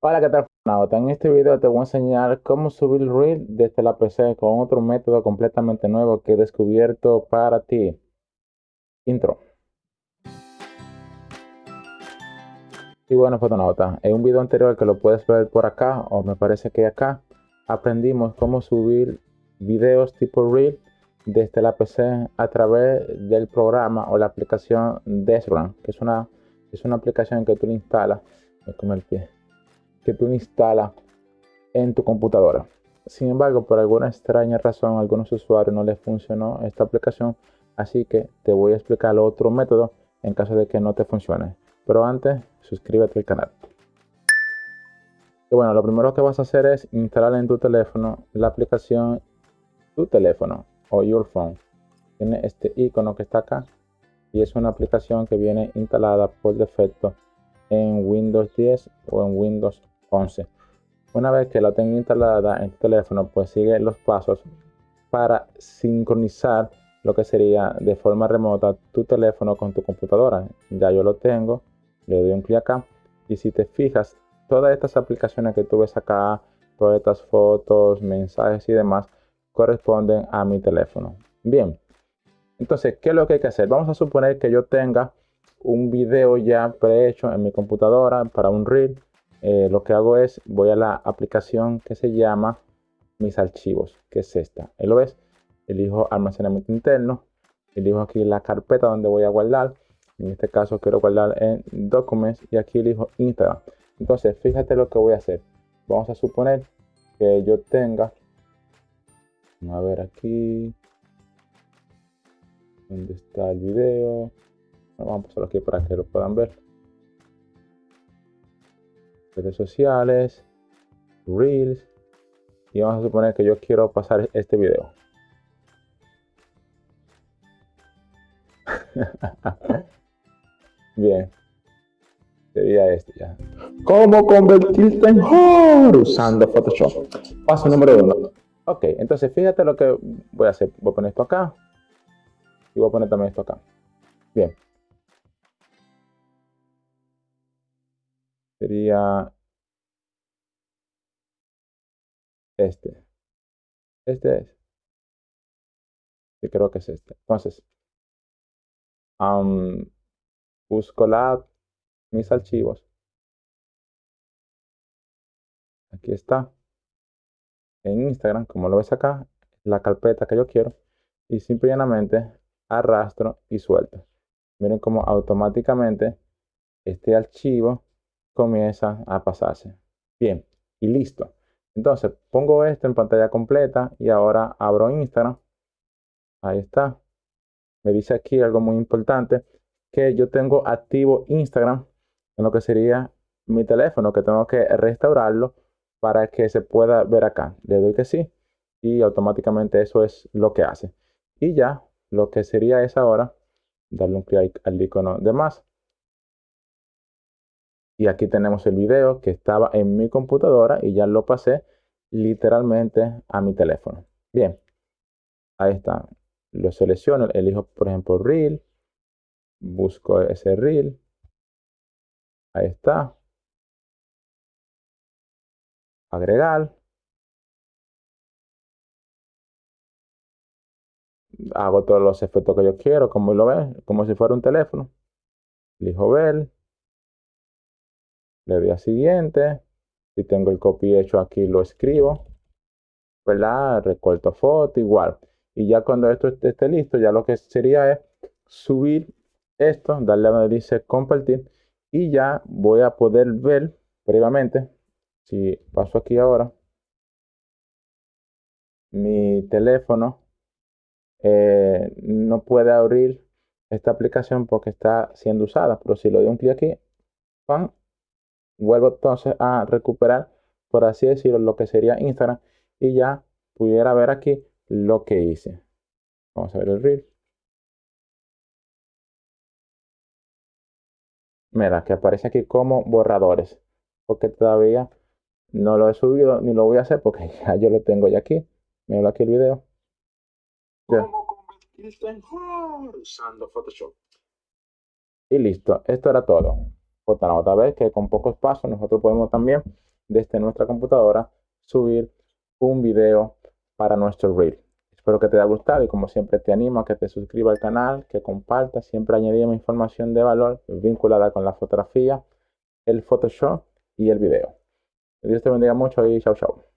Hola, ¿qué tal? En este video te voy a enseñar cómo subir Reel desde la PC con otro método completamente nuevo que he descubierto para ti. Intro. Y bueno, fotonauta, en un video anterior que lo puedes ver por acá, o me parece que acá, aprendimos cómo subir videos tipo Reel desde la PC a través del programa o la aplicación Desrun, que es una, es una aplicación que tú le instalas. Me el pie que tú instalas en tu computadora. Sin embargo, por alguna extraña razón, a algunos usuarios no les funcionó esta aplicación, así que te voy a explicar otro método en caso de que no te funcione. Pero antes, suscríbete al canal. Y bueno, lo primero que vas a hacer es instalar en tu teléfono la aplicación tu teléfono o your phone. Tiene este icono que está acá y es una aplicación que viene instalada por defecto en Windows 10 o en Windows 11. Una vez que la tenga instalada en tu teléfono, pues sigue los pasos para sincronizar lo que sería de forma remota tu teléfono con tu computadora. Ya yo lo tengo, le doy un clic acá y si te fijas, todas estas aplicaciones que tú ves acá, todas estas fotos, mensajes y demás, corresponden a mi teléfono. Bien, entonces, ¿qué es lo que hay que hacer? Vamos a suponer que yo tenga un video ya prehecho en mi computadora para un reel eh, lo que hago es, voy a la aplicación que se llama Mis Archivos, que es esta. Ahí lo ves, elijo Almacenamiento Interno, elijo aquí la carpeta donde voy a guardar. En este caso quiero guardar en Documents y aquí elijo Instagram. Entonces, fíjate lo que voy a hacer. Vamos a suponer que yo tenga, a ver aquí, ¿dónde está el video? Vamos a pasarlo aquí para que lo puedan ver redes sociales, Reels. Y vamos a suponer que yo quiero pasar este video. Bien. Sería este ya. ¿Cómo convertirte en usando Photoshop? Paso número uno. Ok, entonces fíjate lo que voy a hacer. Voy a poner esto acá. Y voy a poner también esto acá. Bien. Sería este. Este es. Creo que es este. Entonces, busco la, mis archivos. Aquí está. En Instagram, como lo ves acá, la carpeta que yo quiero. Y simplemente arrastro y suelto. Miren cómo automáticamente este archivo comienza a pasarse. Bien, y listo. Entonces pongo esto en pantalla completa y ahora abro Instagram. Ahí está. Me dice aquí algo muy importante, que yo tengo activo Instagram en lo que sería mi teléfono, que tengo que restaurarlo para que se pueda ver acá. Le doy que sí y automáticamente eso es lo que hace. Y ya lo que sería es ahora darle un clic al icono de más y aquí tenemos el video que estaba en mi computadora y ya lo pasé literalmente a mi teléfono. Bien, ahí está. Lo selecciono, elijo por ejemplo Reel, busco ese Reel. Ahí está. Agregar. Hago todos los efectos que yo quiero, como lo como si fuera un teléfono. Elijo ver le doy a siguiente. Si tengo el copy hecho aquí, lo escribo. ¿Verdad? Recorto foto, igual. Y ya cuando esto esté listo, ya lo que sería es subir esto, darle a donde dice compartir. Y ya voy a poder ver previamente, si paso aquí ahora, mi teléfono eh, no puede abrir esta aplicación porque está siendo usada. Pero si lo doy un clic aquí, ¡pam! Vuelvo entonces a recuperar, por así decirlo, lo que sería Instagram y ya pudiera ver aquí lo que hice. Vamos a ver el reel. Mira, que aparece aquí como borradores, porque todavía no lo he subido ni lo voy a hacer porque ya yo lo tengo ya aquí. Mira aquí el video. usando Photoshop? Y listo, esto era todo otra vez que con pocos pasos nosotros podemos también desde nuestra computadora subir un video para nuestro reel. Espero que te haya gustado y como siempre te animo a que te suscribas al canal, que compartas, siempre añadimos información de valor vinculada con la fotografía, el Photoshop y el video. Dios te bendiga mucho y chao chao.